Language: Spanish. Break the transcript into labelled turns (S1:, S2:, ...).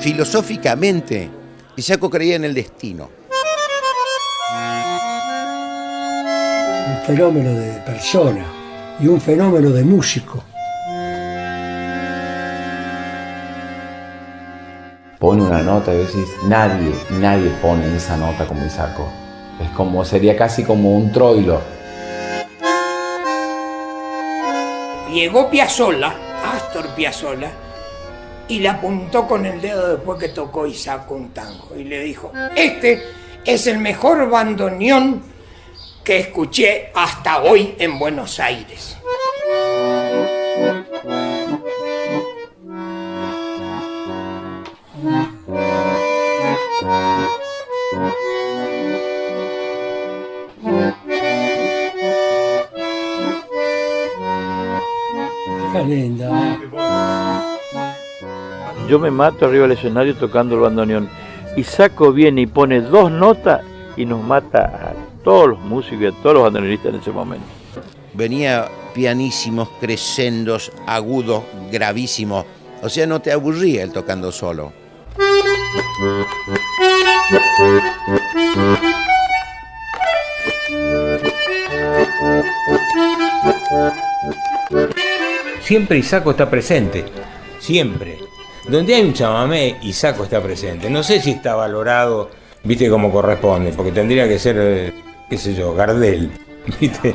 S1: Filosóficamente, Isaco creía en el destino.
S2: Un fenómeno de persona y un fenómeno de músico.
S3: Pone una nota y decís, nadie, nadie pone esa nota como Isaco. Es como, sería casi como un troilo.
S4: Llegó Piazzolla, Astor Piazzolla, y le apuntó con el dedo después que tocó Isaco un tango y le dijo, este es el mejor bandoneón que escuché hasta hoy en Buenos Aires.
S2: Qué linda.
S5: Yo me mato arriba del escenario tocando el bandoneón. Y Saco viene y pone dos notas y nos mata a todos los músicos y a todos los bandoneonistas en ese momento.
S1: Venía pianísimos, crescendos, agudos, gravísimos. O sea, no te aburría el tocando solo.
S6: Siempre Isaco está presente, siempre. Donde hay un chamamé, Isaco está presente. No sé si está valorado, viste, como corresponde, porque tendría que ser, eh, qué sé yo, Gardel, viste.